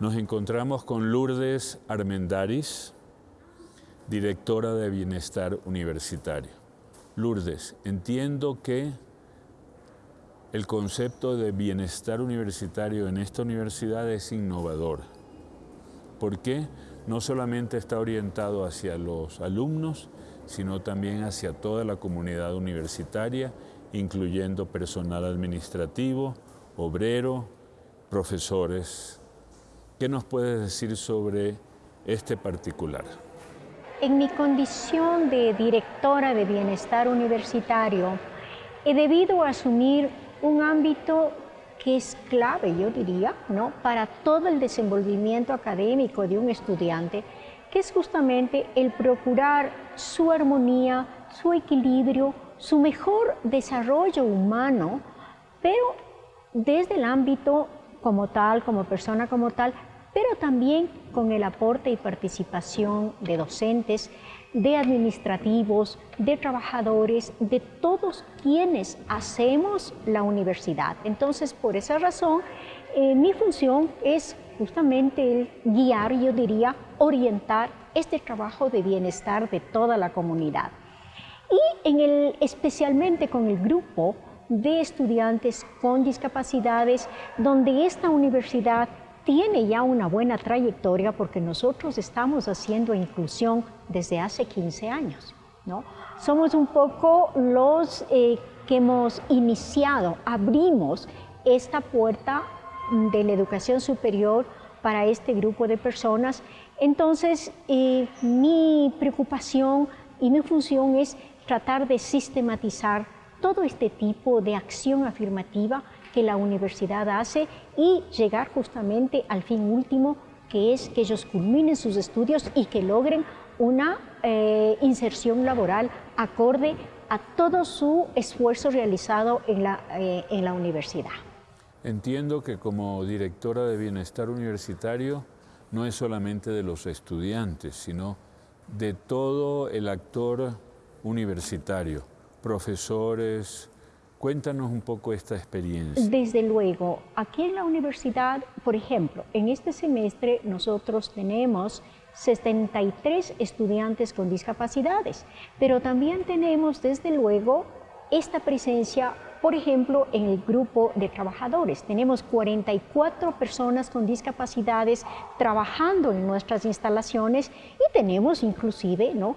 Nos encontramos con Lourdes Armendaris, directora de Bienestar Universitario. Lourdes, entiendo que el concepto de bienestar universitario en esta universidad es innovador. ¿Por qué? No solamente está orientado hacia los alumnos, sino también hacia toda la comunidad universitaria, incluyendo personal administrativo, obrero, profesores. ¿Qué nos puedes decir sobre este particular? En mi condición de directora de bienestar universitario, he debido asumir un ámbito que es clave, yo diría, ¿no? para todo el desenvolvimiento académico de un estudiante, que es justamente el procurar su armonía, su equilibrio, su mejor desarrollo humano, pero desde el ámbito como tal, como persona como tal, pero también con el aporte y participación de docentes, de administrativos, de trabajadores, de todos quienes hacemos la universidad. Entonces, por esa razón, eh, mi función es justamente el guiar, yo diría, orientar este trabajo de bienestar de toda la comunidad. Y en el, especialmente con el grupo de estudiantes con discapacidades, donde esta universidad tiene ya una buena trayectoria porque nosotros estamos haciendo inclusión desde hace 15 años. ¿no? Somos un poco los eh, que hemos iniciado, abrimos esta puerta de la educación superior para este grupo de personas. Entonces, eh, mi preocupación y mi función es tratar de sistematizar todo este tipo de acción afirmativa que la universidad hace y llegar justamente al fin último, que es que ellos culminen sus estudios y que logren una eh, inserción laboral acorde a todo su esfuerzo realizado en la, eh, en la universidad. Entiendo que como directora de Bienestar Universitario no es solamente de los estudiantes, sino de todo el actor universitario, profesores, Cuéntanos un poco esta experiencia. Desde luego, aquí en la universidad, por ejemplo, en este semestre nosotros tenemos 73 estudiantes con discapacidades, pero también tenemos desde luego esta presencia, por ejemplo, en el grupo de trabajadores. Tenemos 44 personas con discapacidades trabajando en nuestras instalaciones y tenemos inclusive ¿no?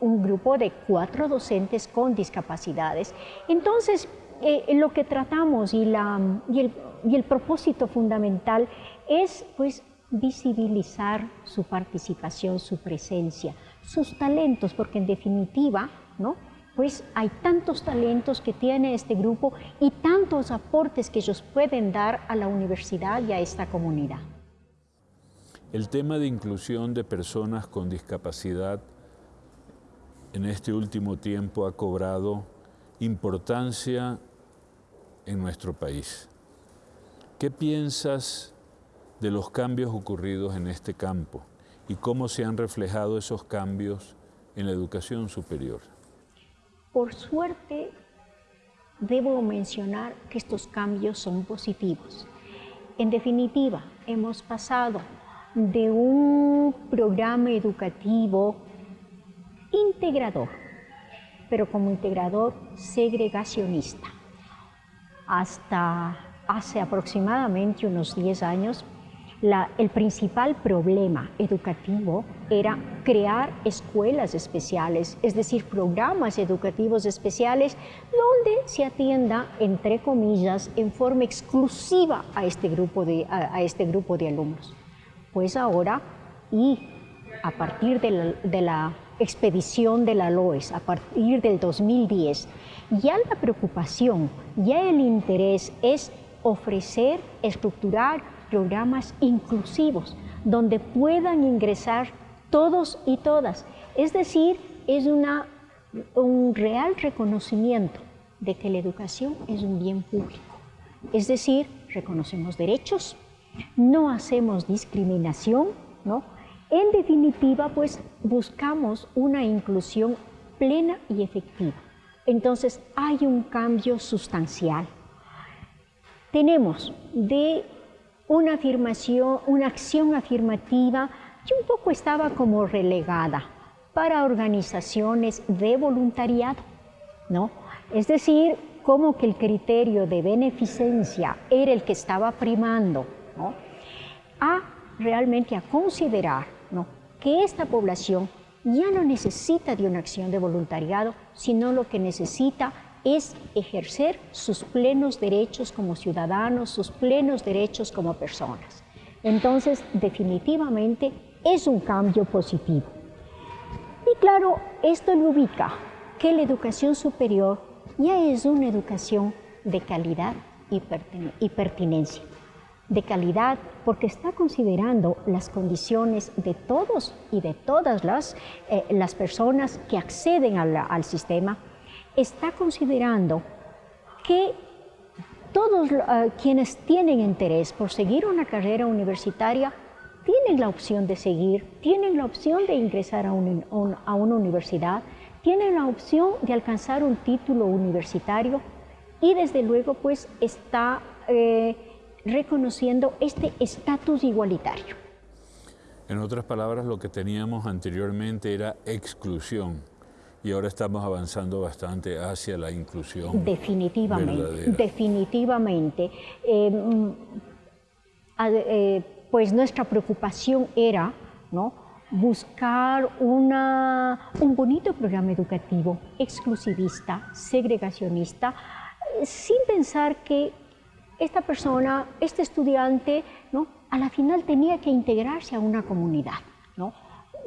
Un grupo de cuatro docentes con discapacidades. Entonces, eh, lo que tratamos y, la, y, el, y, el, propósito fundamental es pues visibilizar su participación, su presencia, sus talentos, porque en definitiva, ¿no? pues hay tantos talentos que tiene este grupo y tantos aportes que ellos pueden dar a la universidad y a esta comunidad. El tema de inclusión de personas con discapacidad en este último tiempo ha cobrado importancia en nuestro país. ¿Qué piensas de los cambios ocurridos en este campo y cómo se han reflejado esos cambios en la educación superior? Por suerte, debo mencionar que estos cambios son positivos. En definitiva, hemos pasado de un programa educativo integrador, pero como integrador segregacionista. Hasta hace aproximadamente unos 10 años, el principal problema educativo era crear escuelas especiales, es decir, programas educativos especiales donde se atienda, entre comillas, en forma exclusiva a este grupo de, a, este grupo de alumnos. Pues ahora, y a partir de la expedición de la LOES a partir del 2010, ya la preocupación, ya el interés es ofrecer, estructurar programas inclusivos donde puedan ingresar todos y todas. Es decir, es una, un real reconocimiento de que la educación es un bien público. Es decir, reconocemos derechos, no hacemos discriminación, ¿no? En definitiva, pues buscamos una inclusión plena y efectiva. Entonces hay un cambio sustancial. Tenemos de una afirmación, una acción afirmativa que un poco estaba como relegada para organizaciones de voluntariado, ¿no? Es decir, como que el criterio de beneficencia era el que estaba primando, ¿no? A realmente a considerar, Que esta población ya no necesita de una acción de voluntariado, sino lo que necesita es ejercer sus plenos derechos como ciudadanos, sus plenos derechos como personas. Entonces, definitivamente es un cambio positivo. Y claro, esto lo ubica que la educación superior ya es una educación de calidad y, pertinencia. De calidad porque está considerando las condiciones de todos y de todas las, eh, las personas que acceden al sistema. Está considerando que todos uh, quienes tienen interés por seguir una carrera universitaria tienen la opción de seguir, tienen la opción de ingresar a, un, a una universidad, tienen la opción de alcanzar un título universitario y desde luego pues está eh, reconociendo este estatus igualitario. En otras palabras, lo que teníamos anteriormente era exclusión y ahora estamos avanzando bastante hacia la inclusión. Definitivamente, definitivamente. Em, eh, pues nuestra preocupación era ¿no? buscar una, un bonito programa educativo exclusivista, segregacionista, sin pensar que esta persona, este estudiante, a la final tenía que integrarse a una comunidad. ¿no?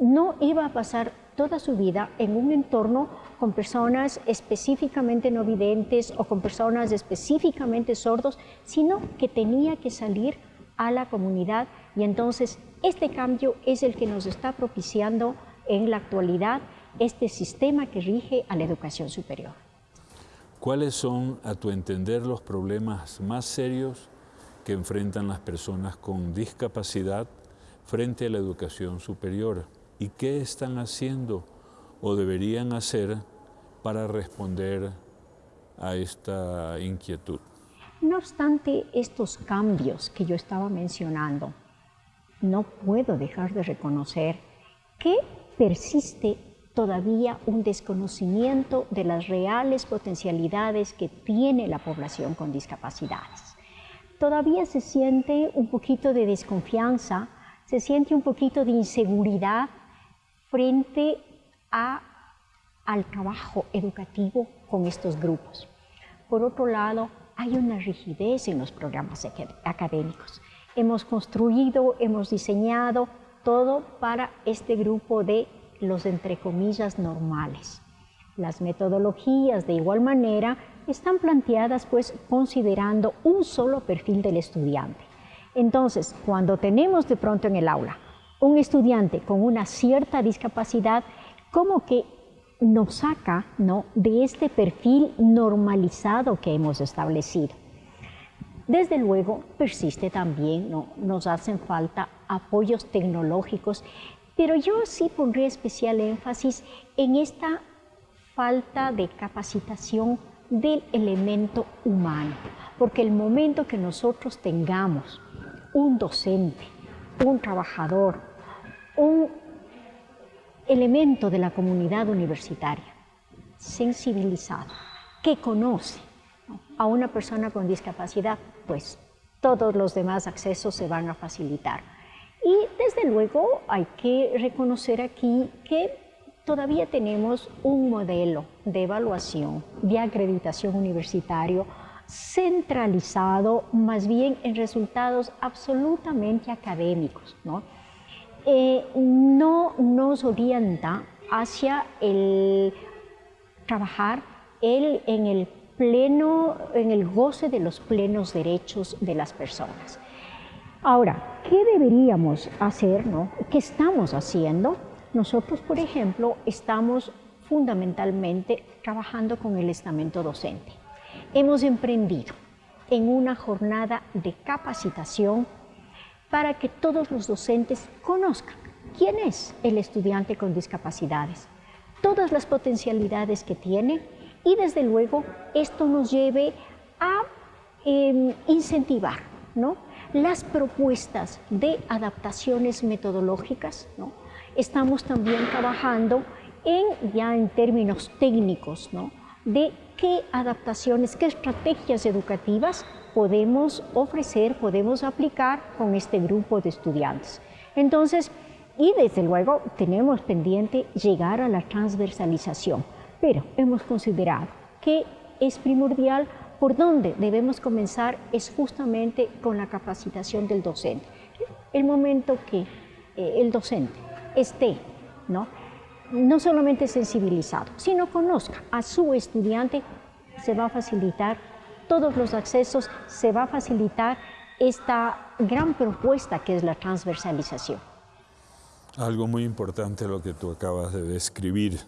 no iba a pasar toda su vida en un entorno con personas específicamente no videntes o con personas específicamente sordos, sino que tenía que salir a la comunidad y entonces este cambio es el que nos está propiciando en la actualidad este sistema que rige a la educación superior. ¿Cuáles son, a tu entender, los problemas más serios que enfrentan las personas con discapacidad frente a la educación superior? y qué están haciendo o deberían hacer para responder a esta inquietud. No obstante estos cambios que yo estaba mencionando, no puedo dejar de reconocer que persiste todavía un desconocimiento de las reales potencialidades que tiene la población con discapacidades. Todavía se siente un poquito de desconfianza, se siente un poquito de inseguridad frente a, al trabajo educativo con estos grupos. Por otro lado, hay una rigidez en los programas académicos. Hemos construido, hemos diseñado todo para este grupo de los entre comillas normales. Las metodologías de igual manera están planteadas pues considerando un solo perfil del estudiante. Entonces, cuando tenemos de pronto en el aula un estudiante con una cierta discapacidad como que nos saca ¿no? de este perfil normalizado que hemos establecido. Desde luego, persiste también, ¿no? nos hacen falta apoyos tecnológicos, pero yo sí pondré especial énfasis en esta falta de capacitación del elemento humano, porque el momento que nosotros tengamos un docente, un trabajador, un elemento de la comunidad universitaria sensibilizado, que conoce a una persona con discapacidad, pues todos los demás accesos se van a facilitar. Y desde luego hay que reconocer aquí que todavía tenemos un modelo de evaluación, de acreditación universitario centralizado más bien en resultados absolutamente académicos, ¿no? Eh, no nos orienta hacia el trabajar en el pleno, en el goce de los plenos derechos de las personas. Ahora, ¿qué deberíamos hacer? No? ¿Qué estamos haciendo? Nosotros, por ejemplo, estamos fundamentalmente trabajando con el estamento docente. Hemos emprendido en una jornada de capacitación para que todos los docentes conozcan quién es el estudiante con discapacidades, todas las potencialidades que tiene y desde luego esto nos lleve a em, incentivar ¿no? Las propuestas de adaptaciones metodológicas. ¿no? Estamos también trabajando en, ya en términos técnicos, ¿no? de qué adaptaciones, qué estrategias educativas podemos ofrecer, podemos aplicar con este grupo de estudiantes. Entonces, y desde luego tenemos pendiente llegar a la transversalización, pero hemos considerado que es primordial por donde debemos comenzar es justamente con la capacitación del docente. El momento que eh, el docente esté, ¿no? no solamente sensibilizado, sino conozca a su estudiante, se va a facilitar todos los accesos, se va a facilitar esta gran propuesta que es la transversalización. Algo muy importante lo que tú acabas de describir.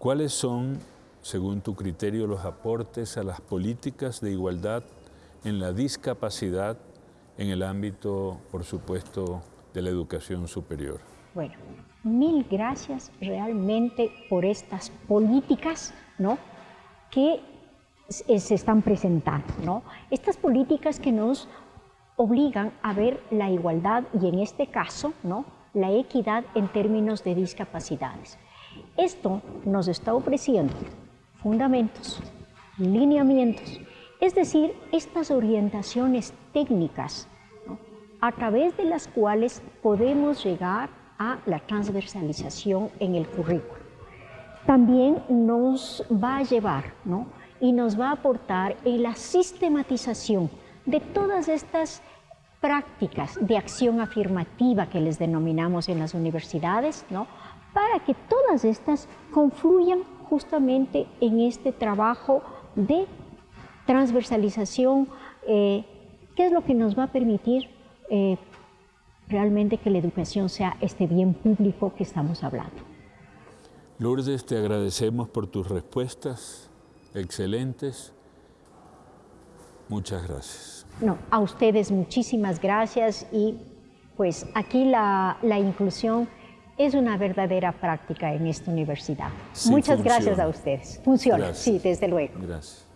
¿Cuáles son, según tu criterio, los aportes a las políticas de igualdad en la discapacidad en el ámbito, por supuesto, de la educación superior? Bueno, mil gracias realmente por estas políticas ¿no? que se están presentando. ¿no? Estas políticas que nos obligan a ver la igualdad y en este caso ¿no? la equidad en términos de discapacidades. Esto nos está ofreciendo fundamentos, lineamientos, es decir, estas orientaciones técnicas a través de las cuales podemos llegar a la transversalización en el currículo. También nos va a llevar ¿no? y nos va a aportar en la sistematización de todas estas prácticas de acción afirmativa que les denominamos en las universidades, ¿no? para que todas estas confluyan justamente en este trabajo de transversalización, eh, que es lo que nos va a permitir eh, realmente que la educación sea este bien público que estamos hablando. Lourdes, te agradecemos por tus respuestas excelentes. Muchas gracias. No, a ustedes muchísimas gracias y pues aquí la, inclusión es una verdadera práctica en esta universidad. Muchas gracias a ustedes. Funciona, sí, desde luego. Gracias.